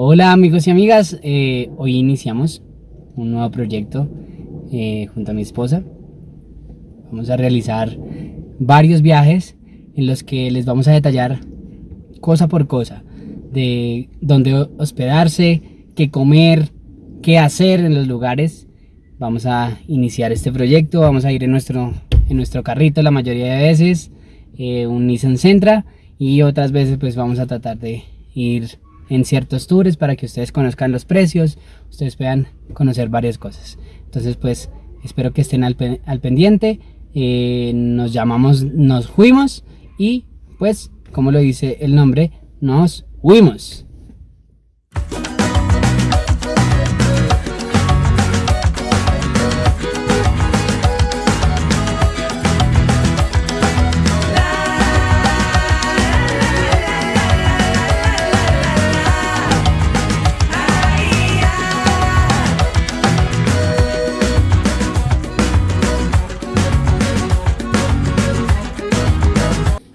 Hola amigos y amigas, eh, hoy iniciamos un nuevo proyecto eh, junto a mi esposa. Vamos a realizar varios viajes en los que les vamos a detallar cosa por cosa de dónde hospedarse, qué comer, qué hacer en los lugares. Vamos a iniciar este proyecto, vamos a ir en nuestro, en nuestro carrito la mayoría de veces, eh, un Nissan Sentra y otras veces pues vamos a tratar de ir en ciertos tours para que ustedes conozcan los precios, ustedes puedan conocer varias cosas. Entonces pues espero que estén al, pendiente, eh, nos llamamos Nos Fuimos y pues como lo dice el nombre, nos fuimos.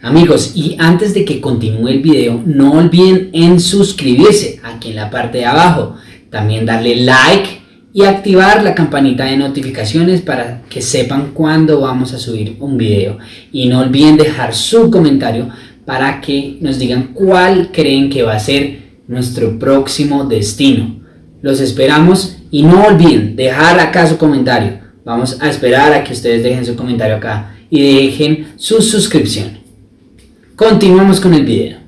Amigos, y antes de que continúe el video, no olviden en suscribirse aquí en la parte de abajo. También darle like y activar la campanita de notificaciones para que sepan cuándo vamos a subir un video. Y no olviden dejar su comentario para que nos digan cuál creen que va a ser nuestro próximo destino. Los esperamos y no olviden dejar acá su comentario. Vamos a esperar a que ustedes dejen su comentario acá y dejen su suscripción. Continuamos con el video.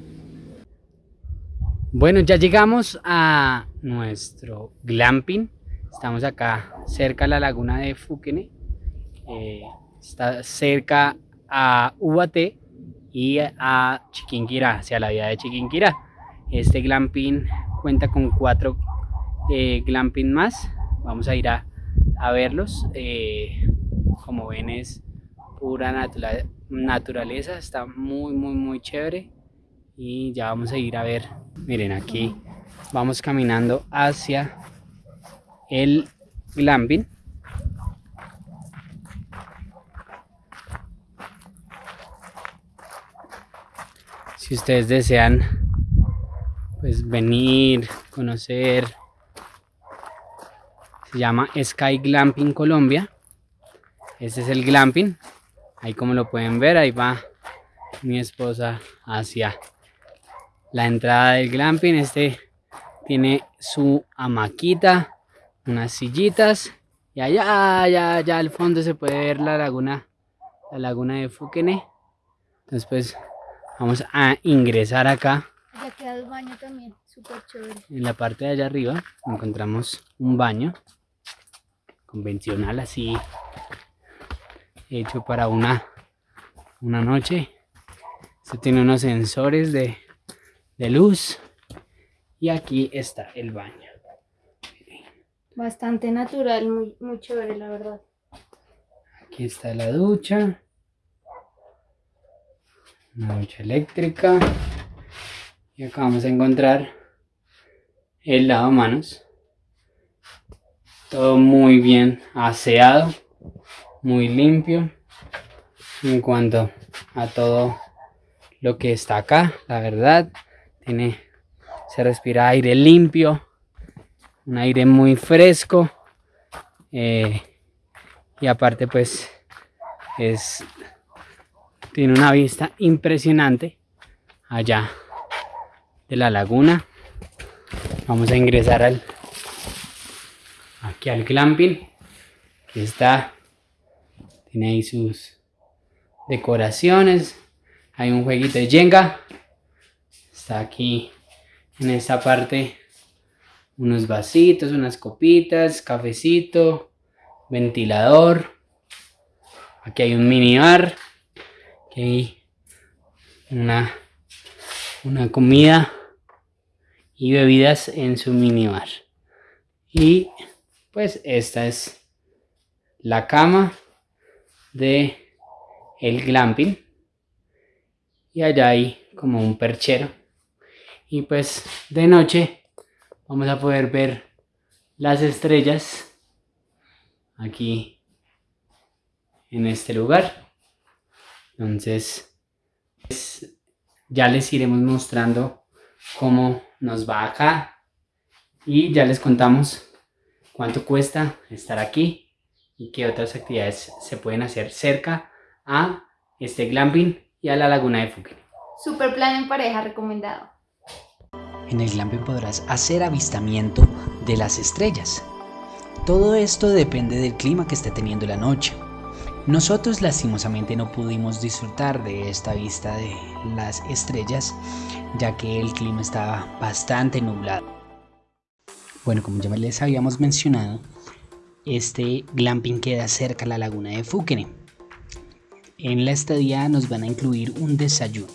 Bueno, ya llegamos a nuestro glamping. Estamos acá cerca a la laguna de Fuquene. Eh, está cerca a Ubaté y a Chiquinquirá, hacia la vía de Chiquinquirá. Este glamping cuenta con cuatro eh, glamping más. Vamos a ir a, verlos. Eh, como ven es pura naturaleza naturaleza, está muy muy muy chévere. Y ya vamos a ir a ver, miren aquí vamos caminando hacia el glamping. Si ustedes desean pues venir, conocer se llama Sky Glamping Colombia. Este es el glamping Ahí como lo pueden ver, ahí va mi esposa hacia la entrada del glamping. Este tiene su hamaquita, unas sillitas. Y allá, allá, allá al fondo se puede ver la laguna, la laguna de Fuquene. Entonces pues vamos a ingresar acá. Ya queda el baño también, súper chévere. En la parte de allá arriba encontramos un baño convencional así hecho para una, una noche. Este tiene unos sensores de, luz. Y aquí está el baño. Bastante natural, muy, muy chévere la verdad. Aquí está la ducha. Una ducha eléctrica. Y acá vamos a encontrar el lavamanos. Todo muy bien aseado muy limpio en cuanto a todo lo que está acá la verdad. Tiene se respira aire limpio un aire muy fresco eh, y aparte pues es tiene una vista impresionante allá de la laguna. Vamos a ingresar al aquí al glamping que está tiene ahí sus decoraciones. Hay un jueguito de Jenga. Está aquí en esta parte unos vasitos, unas copitas, cafecito, ventilador. Aquí hay un minibar. Aquí hay una, una comida y bebidas en su minibar. Y pues esta es la cama de el glamping. Y allá hay como un perchero. Y pues de noche vamos a poder ver las estrellas aquí en este lugar. Entonces pues, ya les iremos mostrando cómo nos va acá. Y ya les contamos cuánto cuesta estar aquí y qué otras actividades se pueden hacer cerca a este glamping y a la laguna de Fuquene. Super plan en pareja recomendado. En el glamping podrás hacer avistamiento de las estrellas. Todo esto depende del clima que esté teniendo la noche. Nosotros lastimosamente no pudimos disfrutar de esta vista de las estrellas ya que el clima estaba bastante nublado. Bueno, como ya les habíamos mencionado, este glamping queda cerca a la laguna de Fúquene. En la estadía nos van a incluir un desayuno.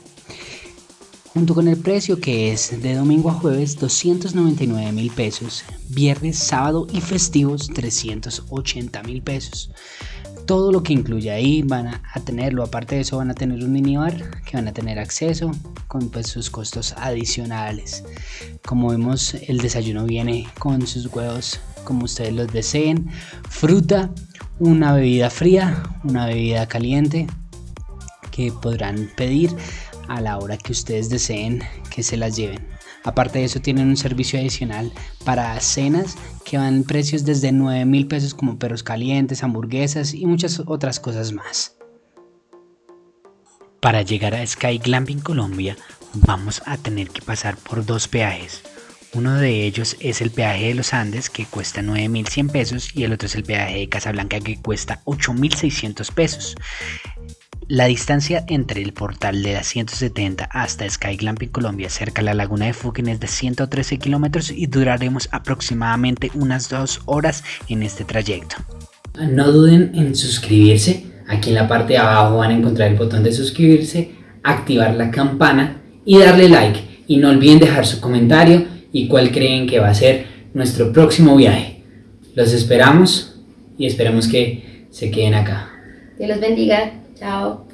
Junto con el precio que es de domingo a jueves 299 mil pesos, viernes, sábado y festivos 380 mil pesos todo lo que incluye ahí van a, tenerlo. Aparte de eso van a tener un minibar que van a tener acceso con pues, sus costos adicionales. Como vemos el desayuno viene con sus huevos como ustedes los deseen, fruta, una bebida fría, una bebida caliente que podrán pedir a la hora que ustedes deseen que se las lleven. Aparte de eso tienen un servicio adicional para cenas que van precios desde 9 mil pesos como perros calientes, hamburguesas y muchas otras cosas más. Para llegar a Sky Glamping Colombia vamos a tener que pasar por dos peajes. Uno de ellos es el peaje de los Andes que cuesta 9.100 pesos y el otro es el peaje de Casablanca que cuesta 8.600 pesos. La distancia entre el portal de la 170 hasta Sky Glamping Colombia cerca de la laguna de Fuquín es de 113 kilómetros y duraremos aproximadamente unas dos horas en este trayecto. No duden en suscribirse, aquí en la parte de abajo van a encontrar el botón de suscribirse, activar la campana y darle like. Y no olviden dejar su comentario y cuál creen que va a ser nuestro próximo viaje. Los esperamos y esperamos que se queden acá. Dios los bendiga. 加。